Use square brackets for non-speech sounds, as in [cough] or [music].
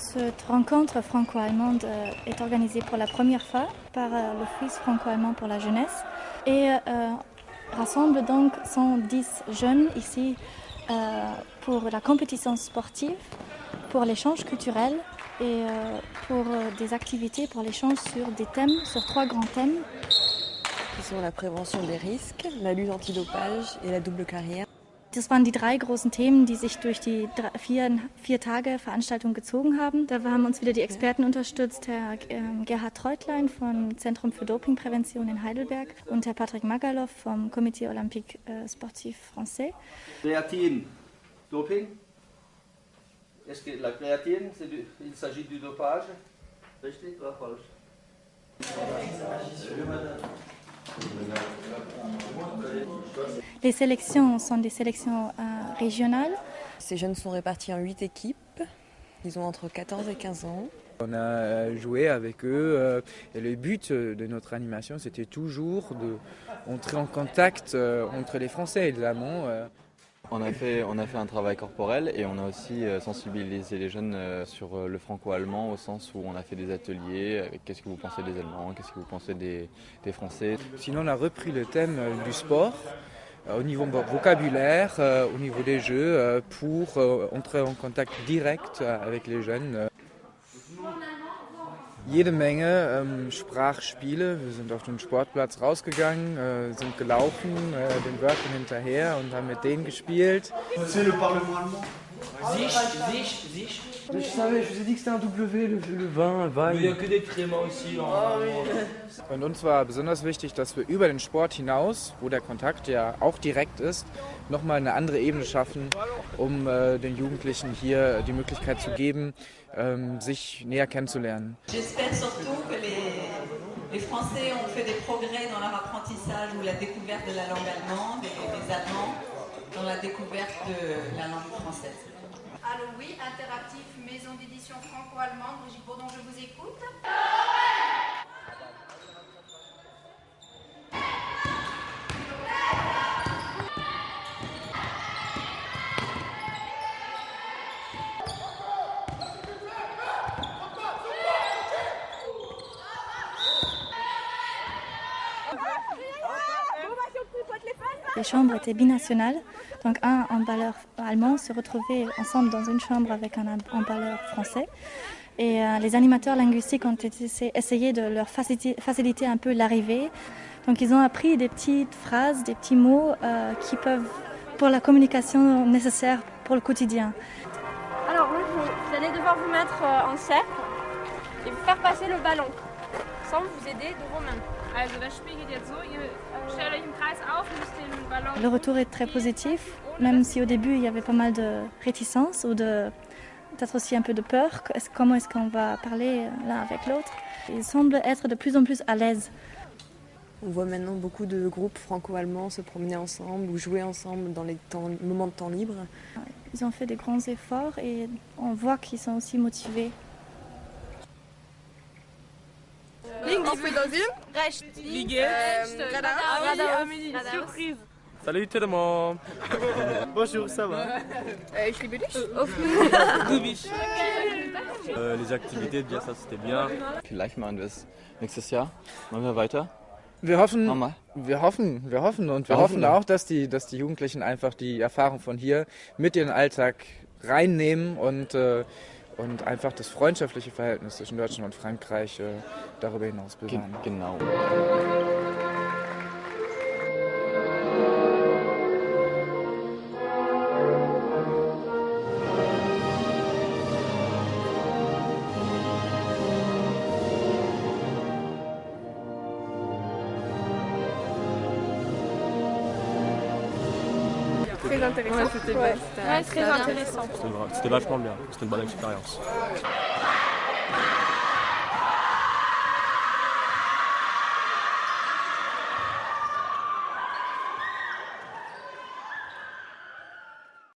Cette rencontre franco-allemande euh, est organisée pour la première fois par euh, l'Office franco-allemand pour la jeunesse et euh, rassemble donc 110 jeunes ici pour la compétition sportive, pour l'échange culturel et pour des activités pour l'échange sur des thèmes, sur trois grands thèmes. Qui sont la prévention des risques, la lutte antidopage et la double carrière. Das waren die drei großen Themen, die sich durch die drei, vier, vier Tage Veranstaltung gezogen haben. Da haben uns wieder die Experten unterstützt, Herr ähm, Gerhard Treutlein vom Zentrum für Dopingprävention in Heidelberg und Herr Patrick Magalov vom Comité Olympique euh, Sportif Français. Créatine, Doping Est-ce que la créatine, il s'agit du dopage Richtig oder falsch Les sélections sont des sélections euh, régionales. Ces jeunes sont répartis en 8 équipes. Ils ont entre 14 et 15 ans. On a euh, joué avec eux euh, et le but de notre animation c'était toujours de entrer en contact entre les Français et les Allemands. On a, fait, on a fait un travail corporel et on a aussi euh, sensibilisé les jeunes euh, sur euh, le franco-allemand au sens où on a fait des ateliers avec qu'est-ce que vous pensez des Allemands, qu'est-ce que vous pensez des, Français. Sinon on a repris le thème du sport au niveau vocabulaire, au niveau des jeux, pour entrer en contact direct avec les jeunes. Jede Menge ähm, Sprachspiele. Wir sind auf den Sportplatz rausgegangen, äh, sind gelaufen, äh, den Wörtern hinterher und haben mit denen gespielt. Sich, sich, sich. Je savais, je vous ai dit que c'était un W, le, le vin, Wein. Il n'y a que des Trémas aussi. Und uns war besonders wichtig, dass wir über den Sport hinaus, wo der Kontakt ja auch direkt ist, nochmal eine andere Ebene schaffen, um äh, den Jugendlichen hier die Möglichkeit zu geben, ähm, sich näher kennenzulernen. J'espère surtout que les, les Français ont fait des progrès dans leur apprentissage ou la découverte de la langue allemande et les Allemands dans la découverte de la langue française. Allô, oui, interactif, maison d'édition franco-allemande, Brigitte Bourdon, je vous écoute. Les chambres étaient binationales, donc un emballeur allemand se retrouvait ensemble dans une chambre avec un emballeur français. Et euh, les animateurs linguistiques ont essayé de leur faciliter, un peu l'arrivée. Donc ils ont appris des petites phrases, des petits mots euh, qui peuvent, pour la communication nécessaire pour le quotidien. Alors vous allez devoir vous mettre euh, en cercle et faire passer le ballon sans vous aider de vos mains. Le retour est très positif, même si au début il y avait pas mal de réticence ou de peut-être aussi un peu de peur. Comment est-ce qu'on va parler l'un avec l'autre? Ils semblent être de plus en plus à l'aise. On voit maintenant beaucoup de groupes franco-allemands se promener ensemble ou jouer ensemble dans les moments de temps libre. Ils ont fait des grands efforts et on voit qu'ils sont aussi motivés. Surprise. Salut tout le monde. [laughs] Bonjour, ça va? Euh, Ich liebe dich. [laughs] äh, les activités, bien, ça c'était bien. Vielleicht machen wir es nächstes Jahr. Machen wir weiter? Wir hoffen, wir hoffen, wir hoffen und wir, wir hoffen, hoffen. auch, dass die, dass die Jugendlichen einfach die Erfahrung von hier mit in den Alltag reinnehmen und äh, und einfach das freundschaftliche Verhältnis zwischen Deutschland und Frankreich äh, darüber hinaus bewahren. Genau. Très intéressant. Ouais, c'était ouais, très intéressant. C'était vachement bien, c'était une bonne expérience.